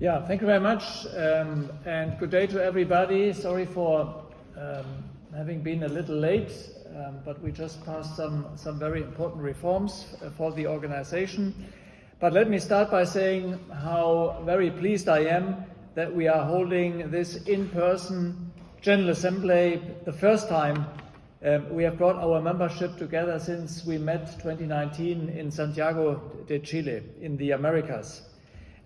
Yeah, thank you very much, um, and good day to everybody. Sorry for um, having been a little late, um, but we just passed some, some very important reforms uh, for the organization. But let me start by saying how very pleased I am that we are holding this in-person General Assembly the first time um, we have brought our membership together since we met 2019 in Santiago de Chile in the Americas.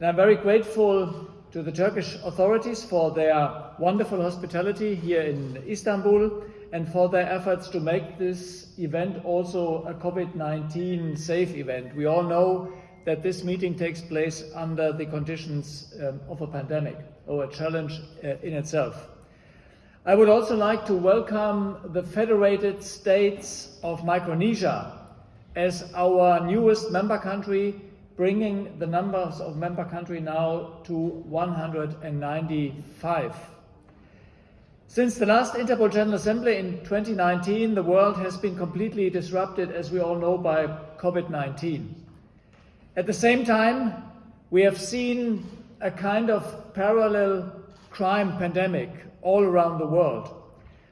And I'm very grateful to the Turkish authorities for their wonderful hospitality here in Istanbul and for their efforts to make this event also a COVID-19 safe event. We all know that this meeting takes place under the conditions um, of a pandemic or a challenge uh, in itself. I would also like to welcome the Federated States of Micronesia as our newest member country bringing the numbers of member countries now to 195. Since the last Interpol General Assembly in 2019, the world has been completely disrupted, as we all know, by COVID-19. At the same time, we have seen a kind of parallel crime pandemic all around the world.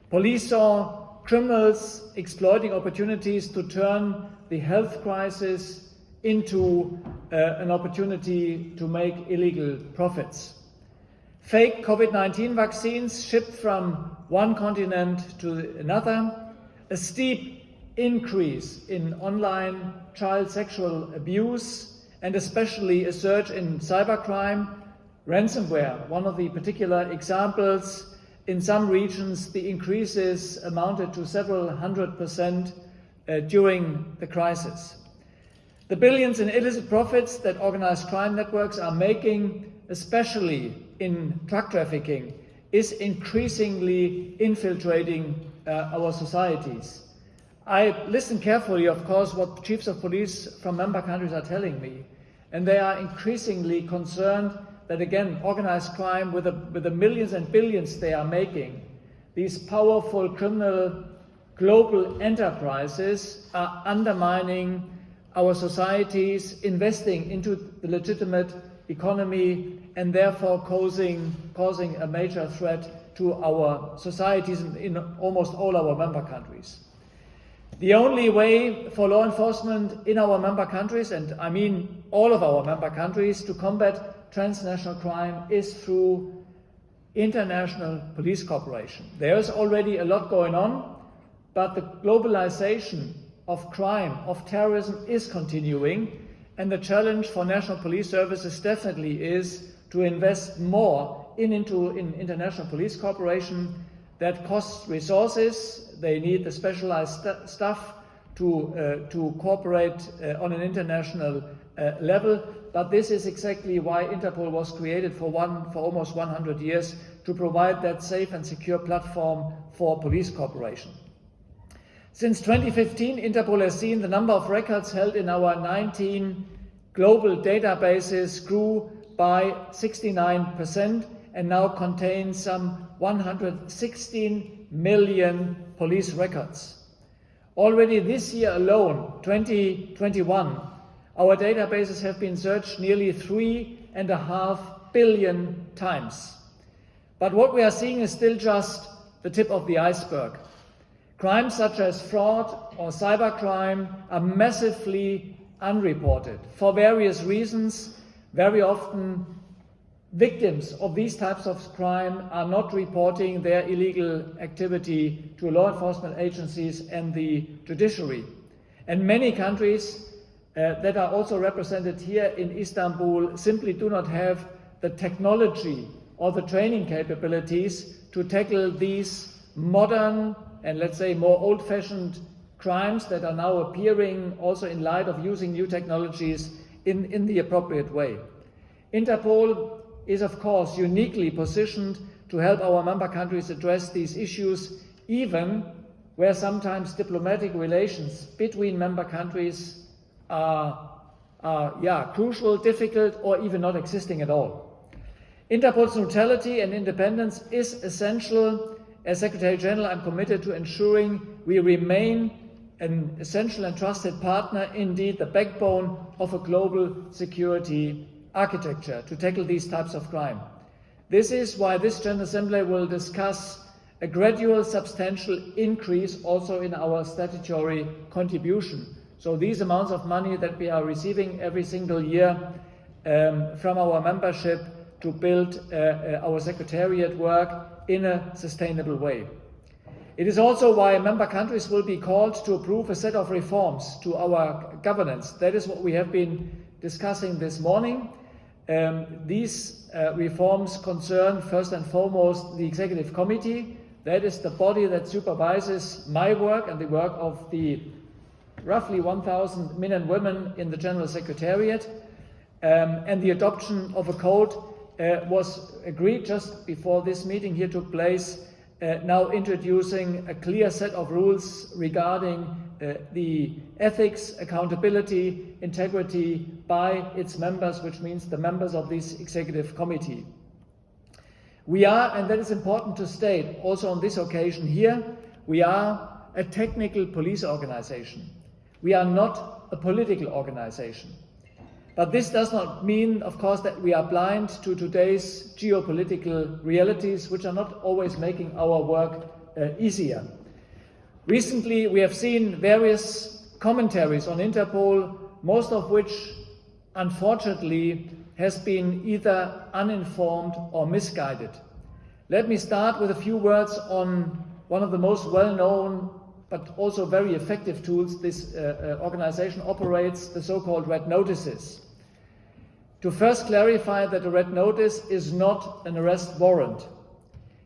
Police saw criminals exploiting opportunities to turn the health crisis into uh, an opportunity to make illegal profits. Fake COVID-19 vaccines shipped from one continent to another, a steep increase in online child sexual abuse, and especially a surge in cybercrime, ransomware, one of the particular examples. In some regions, the increases amounted to several hundred percent uh, during the crisis. The billions in illicit profits that organized crime networks are making, especially in drug trafficking, is increasingly infiltrating uh, our societies. I listen carefully, of course, what chiefs of police from member countries are telling me, and they are increasingly concerned that, again, organized crime, with the, with the millions and billions they are making, these powerful criminal global enterprises are undermining our societies investing into the legitimate economy and therefore causing, causing a major threat to our societies in, in almost all our member countries. The only way for law enforcement in our member countries, and I mean all of our member countries, to combat transnational crime is through international police cooperation. There is already a lot going on, but the globalization of crime, of terrorism is continuing and the challenge for national police services definitely is to invest more in, into in international police cooperation that costs resources. They need the specialized st staff to, uh, to cooperate uh, on an international uh, level. But this is exactly why Interpol was created for, one, for almost 100 years to provide that safe and secure platform for police cooperation. Since 2015, Interpol has seen the number of records held in our 19 global databases grew by 69% and now contains some 116 million police records. Already this year alone, 2021, our databases have been searched nearly three and a half billion times. But what we are seeing is still just the tip of the iceberg. Crimes such as fraud or cybercrime are massively unreported for various reasons. Very often victims of these types of crime are not reporting their illegal activity to law enforcement agencies and the judiciary. And many countries uh, that are also represented here in Istanbul simply do not have the technology or the training capabilities to tackle these modern and let's say more old-fashioned crimes that are now appearing also in light of using new technologies in, in the appropriate way. Interpol is of course uniquely positioned to help our member countries address these issues even where sometimes diplomatic relations between member countries are, are yeah, crucial, difficult or even not existing at all. Interpol's neutrality and independence is essential as Secretary General, I'm committed to ensuring we remain an essential and trusted partner, indeed the backbone of a global security architecture to tackle these types of crime. This is why this General Assembly will discuss a gradual substantial increase also in our statutory contribution. So these amounts of money that we are receiving every single year um, from our membership to build uh, uh, our secretariat work in a sustainable way. It is also why member countries will be called to approve a set of reforms to our governance. That is what we have been discussing this morning. Um, these uh, reforms concern first and foremost the Executive Committee. That is the body that supervises my work and the work of the roughly 1,000 men and women in the General Secretariat. Um, and the adoption of a code uh, was agreed just before this meeting here took place, uh, now introducing a clear set of rules regarding uh, the ethics, accountability, integrity by its members, which means the members of this executive committee. We are, and that is important to state also on this occasion here, we are a technical police organization. We are not a political organization. But this does not mean, of course, that we are blind to today's geopolitical realities, which are not always making our work uh, easier. Recently, we have seen various commentaries on Interpol, most of which, unfortunately, has been either uninformed or misguided. Let me start with a few words on one of the most well-known but also very effective tools this uh, uh, organization operates, the so-called red notices. To first clarify that a red notice is not an arrest warrant.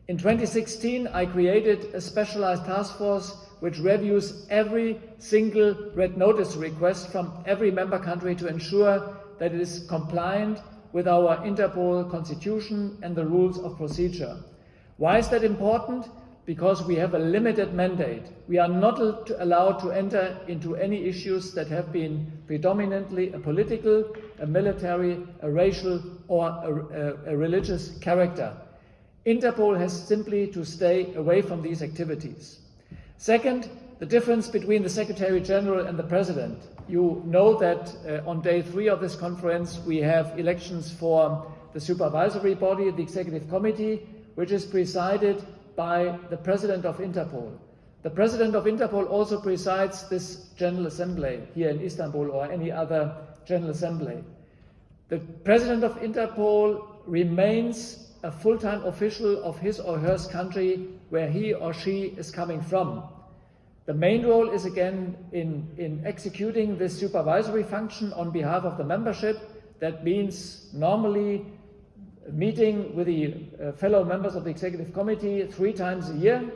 In 2016, I created a specialized task force which reviews every single red notice request from every member country to ensure that it is compliant with our Interpol constitution and the rules of procedure. Why is that important? Because we have a limited mandate. We are not allowed to enter into any issues that have been predominantly a political, a military, a racial, or a, a, a religious character. Interpol has simply to stay away from these activities. Second, the difference between the Secretary General and the President. You know that uh, on day three of this conference we have elections for the supervisory body, the Executive Committee, which is presided by the President of Interpol. The President of Interpol also presides this General Assembly here in Istanbul or any other General Assembly. The President of Interpol remains a full-time official of his or her country where he or she is coming from. The main role is again in, in executing this supervisory function on behalf of the membership. That means normally meeting with the uh, fellow members of the executive committee three times a year,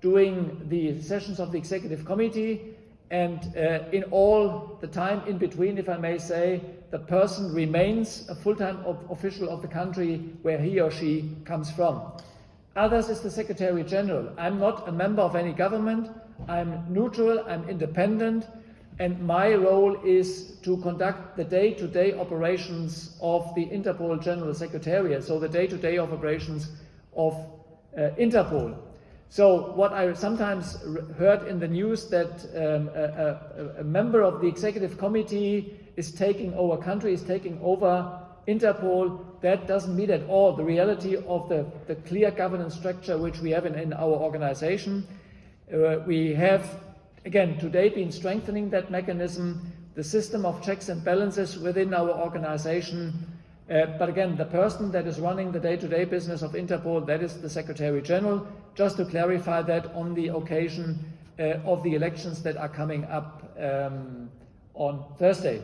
doing the sessions of the executive committee, and uh, in all the time in between, if I may say, the person remains a full-time official of the country where he or she comes from. Others is the Secretary General. I'm not a member of any government. I'm neutral, I'm independent, and my role is to conduct the day-to-day -day operations of the Interpol General Secretariat, so the day-to-day -day operations of uh, Interpol. So what I sometimes heard in the news that um, a, a, a, member of the executive committee is taking over, country is taking over Interpol, that doesn't meet at all the reality of the, the clear governance structure which we have in, in our organization. Uh, we have Again, today been strengthening that mechanism, the system of checks and balances within our organization. Uh, but again, the person that is running the day-to-day -day business of Interpol, that is the Secretary General, just to clarify that on the occasion uh, of the elections that are coming up um, on Thursday.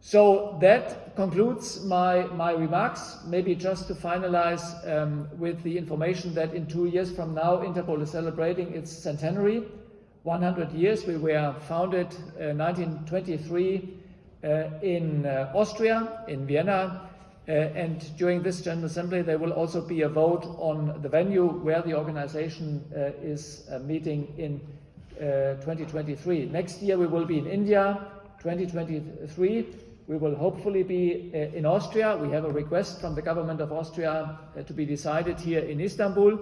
So that concludes my, my remarks. Maybe just to finalize um, with the information that in two years from now, Interpol is celebrating its centenary. 100 years. We were founded uh, 1923 uh, in uh, Austria, in Vienna, uh, and during this General Assembly there will also be a vote on the venue where the organization uh, is uh, meeting in 2023. Next year we will be in India, 2023 we will hopefully be in Austria. We have a request from the government of Austria to be decided here in Istanbul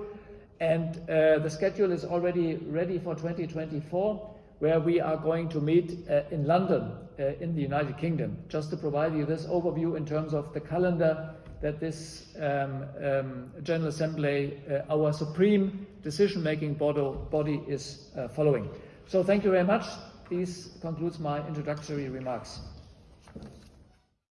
and uh, the schedule is already ready for 2024. where we are going to meet uh, in London uh, in the United Kingdom. Just to provide you this overview in terms of the calendar that this um, um, General Assembly, uh, our supreme decision-making body, body, is uh, following. So thank you very much. This concludes my introductory remarks.